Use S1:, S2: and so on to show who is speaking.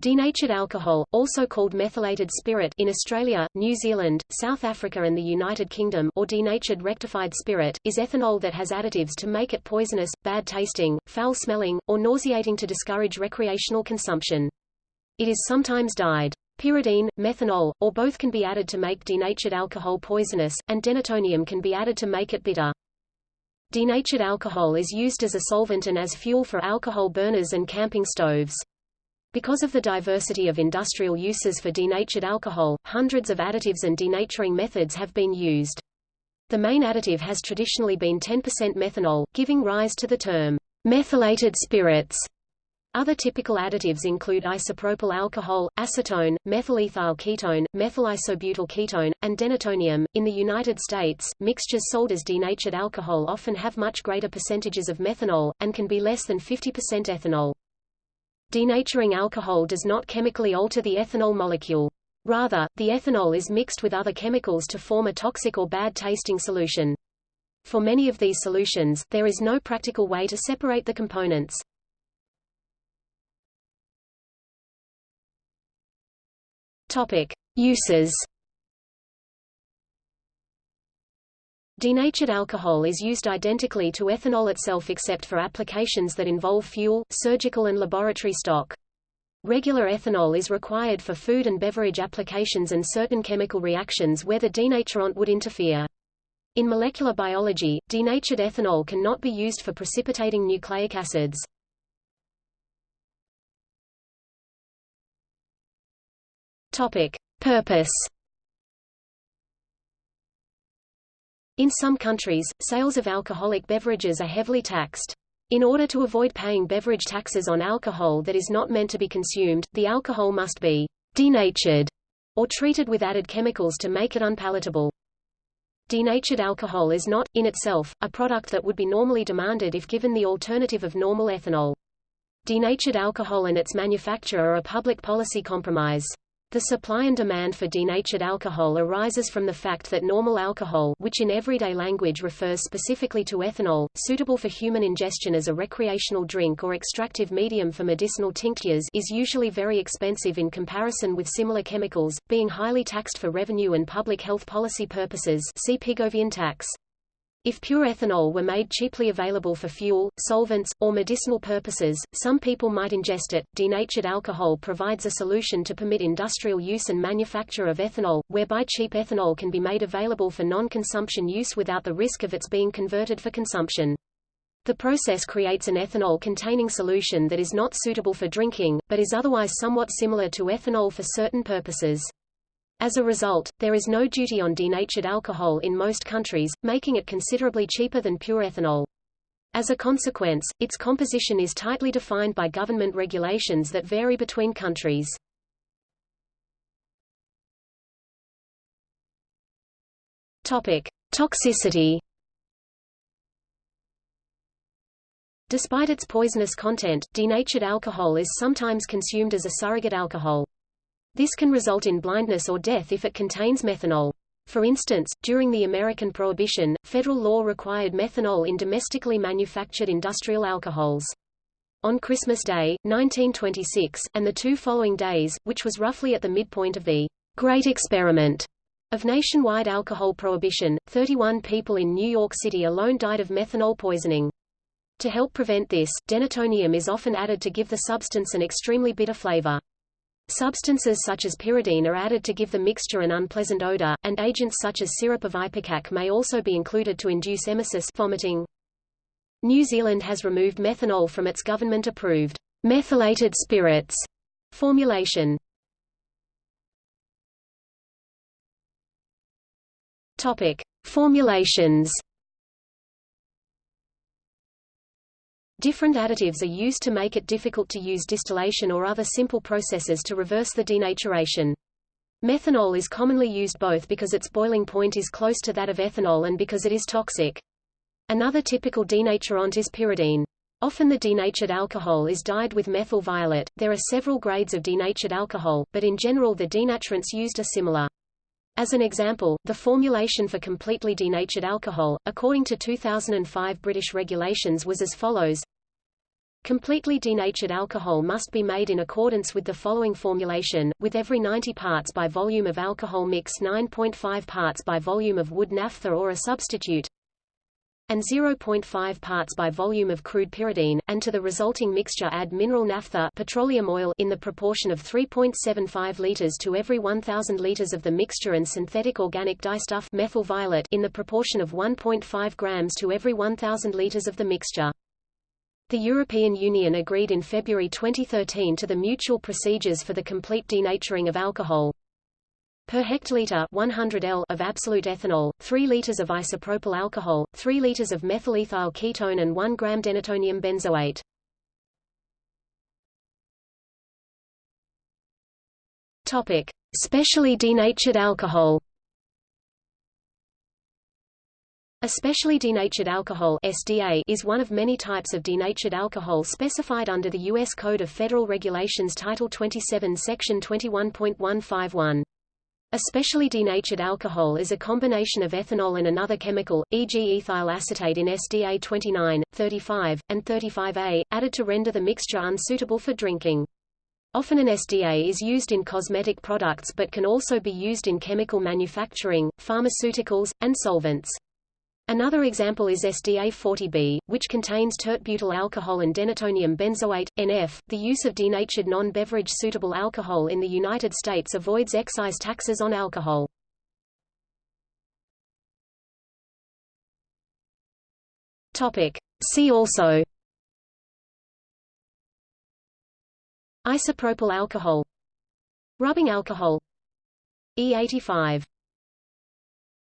S1: Denatured alcohol, also called methylated spirit in Australia, New Zealand, South Africa and the United Kingdom or denatured rectified spirit, is ethanol that has additives to make it poisonous, bad tasting, foul-smelling, or nauseating to discourage recreational consumption. It is sometimes dyed. Pyridine, methanol, or both can be added to make denatured alcohol poisonous, and denatonium can be added to make it bitter. Denatured alcohol is used as a solvent and as fuel for alcohol burners and camping stoves. Because of the diversity of industrial uses for denatured alcohol, hundreds of additives and denaturing methods have been used. The main additive has traditionally been 10% methanol, giving rise to the term methylated spirits. Other typical additives include isopropyl alcohol, acetone, methylethyl ketone, methylisobutyl ketone, and denatonium. In the United States, mixtures sold as denatured alcohol often have much greater percentages of methanol, and can be less than 50% ethanol. Denaturing alcohol does not chemically alter the ethanol molecule. Rather, the ethanol is mixed with other chemicals to form a toxic or bad-tasting solution. For many of these solutions, there is no practical way to separate the components. Topic: Uses Denatured alcohol is used identically to ethanol itself except for applications that involve fuel, surgical and laboratory stock. Regular ethanol is required for food and beverage applications and certain chemical reactions where the denaturant would interfere. In molecular biology, denatured ethanol cannot be used for precipitating nucleic acids. Topic: Purpose In some countries, sales of alcoholic beverages are heavily taxed. In order to avoid paying beverage taxes on alcohol that is not meant to be consumed, the alcohol must be denatured or treated with added chemicals to make it unpalatable. Denatured alcohol is not, in itself, a product that would be normally demanded if given the alternative of normal ethanol. Denatured alcohol and its manufacture are a public policy compromise. The supply and demand for denatured alcohol arises from the fact that normal alcohol which in everyday language refers specifically to ethanol, suitable for human ingestion as a recreational drink or extractive medium for medicinal tinctures is usually very expensive in comparison with similar chemicals, being highly taxed for revenue and public health policy purposes see Pigovian tax. If pure ethanol were made cheaply available for fuel, solvents, or medicinal purposes, some people might ingest it. Denatured alcohol provides a solution to permit industrial use and manufacture of ethanol, whereby cheap ethanol can be made available for non-consumption use without the risk of its being converted for consumption. The process creates an ethanol-containing solution that is not suitable for drinking, but is otherwise somewhat similar to ethanol for certain purposes. As a result, there is no duty on denatured alcohol in most countries, making it considerably cheaper than pure ethanol. As a consequence, its composition is tightly defined by government regulations that vary between countries. Topic: Toxicity. Despite its poisonous content, denatured alcohol is sometimes consumed as a surrogate alcohol. This can result in blindness or death if it contains methanol. For instance, during the American Prohibition, federal law required methanol in domestically manufactured industrial alcohols. On Christmas Day, 1926, and the two following days, which was roughly at the midpoint of the Great Experiment of nationwide alcohol prohibition, 31 people in New York City alone died of methanol poisoning. To help prevent this, denatonium is often added to give the substance an extremely bitter flavor. Substances such as pyridine are added to give the mixture an unpleasant odor, and agents such as syrup of ipecac may also be included to induce emesis vomiting. New Zealand has removed methanol from its government-approved methylated spirits formulation. Topic: Formulations Different additives are used to make it difficult to use distillation or other simple processes to reverse the denaturation. Methanol is commonly used both because its boiling point is close to that of ethanol and because it is toxic. Another typical denaturant is pyridine. Often the denatured alcohol is dyed with methyl violet. There are several grades of denatured alcohol, but in general the denaturants used are similar. As an example, the formulation for completely denatured alcohol, according to 2005 British regulations was as follows. Completely denatured alcohol must be made in accordance with the following formulation, with every 90 parts by volume of alcohol mix 9.5 parts by volume of wood naphtha or a substitute, and 0.5 parts by volume of crude pyridine, and to the resulting mixture add mineral naphtha petroleum oil in the proportion of 3.75 liters to every 1000 liters of the mixture and synthetic organic dyestuff methyl violet in the proportion of 1.5 grams to every 1000 liters of the mixture. The European Union agreed in February 2013 to the mutual procedures for the complete denaturing of alcohol. Per hectoliter 100 L of absolute ethanol, 3 liters of isopropyl alcohol, 3 liters of methylethyl ketone and 1 gram denatonium benzoate. Topic: Specially denatured alcohol. A specially denatured alcohol SDA is one of many types of denatured alcohol specified under the U.S. Code of Federal Regulations Title 27 Section 21.151. Especially denatured alcohol is a combination of ethanol and another chemical, e.g. ethyl acetate in SDA 29, 35, and 35A, added to render the mixture unsuitable for drinking. Often an SDA is used in cosmetic products but can also be used in chemical manufacturing, pharmaceuticals, and solvents. Another example is SDA-40B, which contains tert-butyl alcohol and denatonium benzoate, NF. The use of denatured non-beverage suitable alcohol in the United States avoids excise taxes on alcohol. Topic. See also Isopropyl alcohol Rubbing alcohol E85